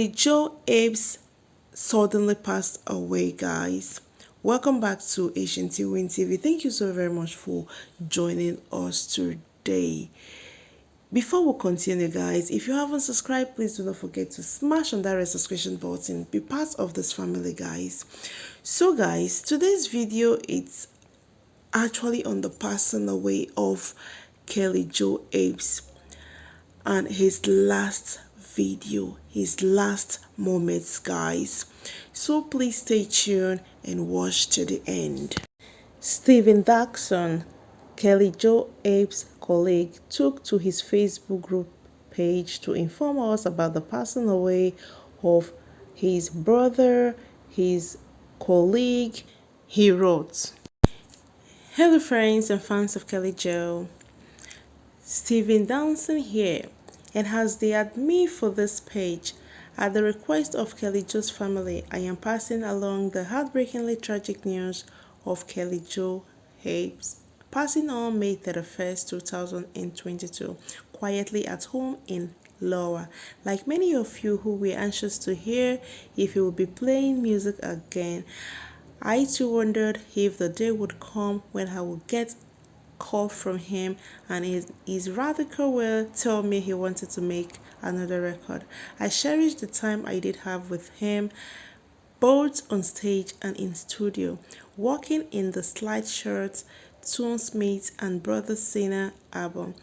Kelly Joe Phelps suddenly passed away, guys. Welcome back to Asian Win TV. Thank you so very much for joining us today. Before we continue, guys, if you haven't subscribed, please do not forget to smash on that red subscription button. Be part of this family, guys. So, guys, today's video it's actually on the passing away of Kelly Joe Phelps and his last video his last moments guys. So please stay tuned and watch to the end. Stephen Dawson Kelly Joe Phelps' colleague took to his Facebook group page to inform us about the passing away of his brother his colleague he wrote. Hello friends and fans of Kelly Joe. Stephen Dawson here and has the admin for this page. At the request of Kelly Joe's family, I am passing along the heartbreakingly tragic news of Kelly Joe Phelps passing on May 31st, 2022, quietly at home in Lower. Like many of you who were anxious to hear if he would be playing music again, I too wondered if the day would come when I would get call from him and his, his radical will tell me he wanted to make another record. I cherish the time I did have with him both on stage and in studio, working in the Slide Shirts, Tunesmith and Brother Sinner album.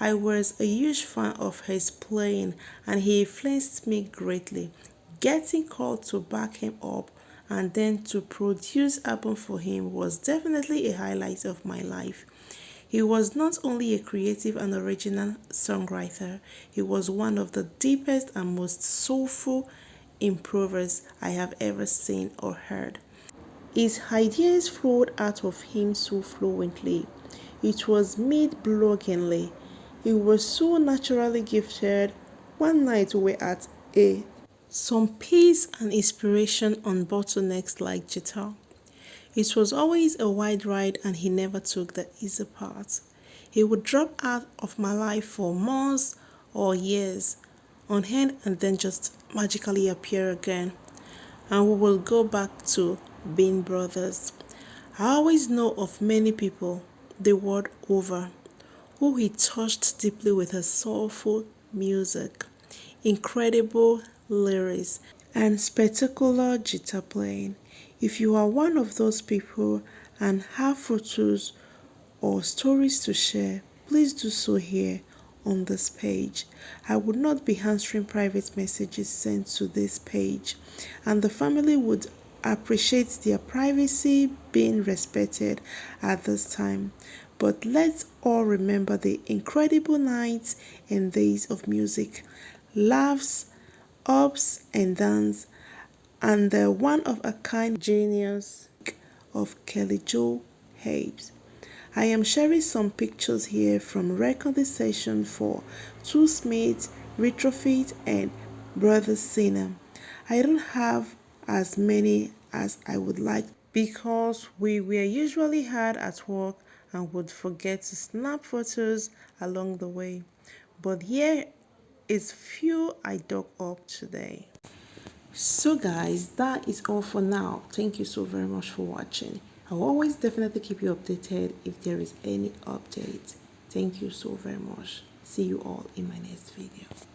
I was a huge fan of his playing and he influenced me greatly. Getting called to back him up and then to produce album for him was definitely a highlight of my life. He was not only a creative and original songwriter, he was one of the deepest and most soulful improvers I have ever seen or heard. His ideas flowed out of him so fluently. It was made brilliantly. He was so naturally gifted. One night we were at a some peace and inspiration on bottlenecks like guitar. It was always a wide ride and he never took the easy part. He would drop out of my life for months or years on hand and then just magically appear again. And we will go back to being brothers. I always know of many people the world over who he touched deeply with his soulful music, incredible lyrics, and spectacular guitar playing. If you are one of those people and have photos or stories to share, please do so here on this page. I would not be answering private messages sent to this page and the family would appreciate their privacy being respected at this time. But let's all remember the incredible nights and days of music, laughs, ups and downs, and the one-of-a-kind genius of Kelly Joe Phelps. I am sharing some pictures here from recording session for Tunesmith, Retrofit and Brother Sinner. I don't have as many as I would like because we were usually hard at work and would forget to snap photos along the way. But here is few I dug up today so guys that is all for now. Thank you so very much for watching. I'll always definitely keep you updated if there is any update. Thank you so very much. See you all in my next video